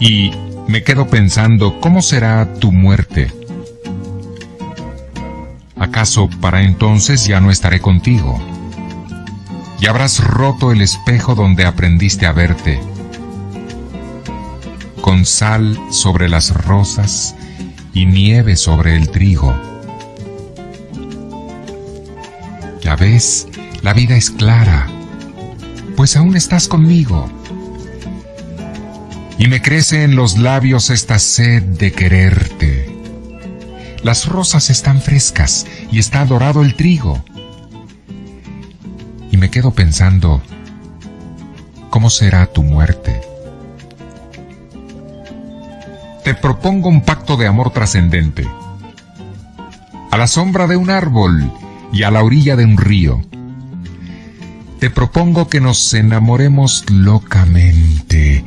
Y me quedo pensando, ¿cómo será tu muerte? ¿Acaso para entonces ya no estaré contigo? Y habrás roto el espejo donde aprendiste a verte. Con sal sobre las rosas y nieve sobre el trigo. Ya ves, la vida es clara, pues aún estás conmigo. Y me crece en los labios esta sed de quererte. Las rosas están frescas y está dorado el trigo. Y me quedo pensando, ¿cómo será tu muerte? Te propongo un pacto de amor trascendente. A la sombra de un árbol y a la orilla de un río. Te propongo que nos enamoremos locamente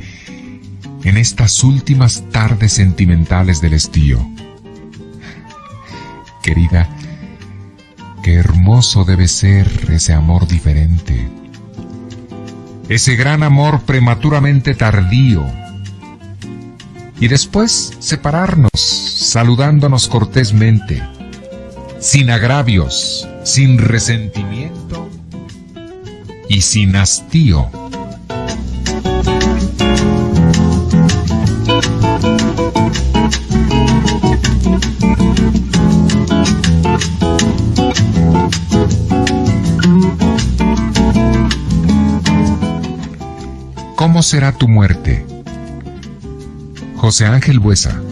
en estas últimas tardes sentimentales del estío. Querida, qué hermoso debe ser ese amor diferente. Ese gran amor prematuramente tardío. Y después separarnos, saludándonos cortésmente, sin agravios, sin resentimiento y sin hastío. ¿Cómo será tu muerte? José Ángel Buesa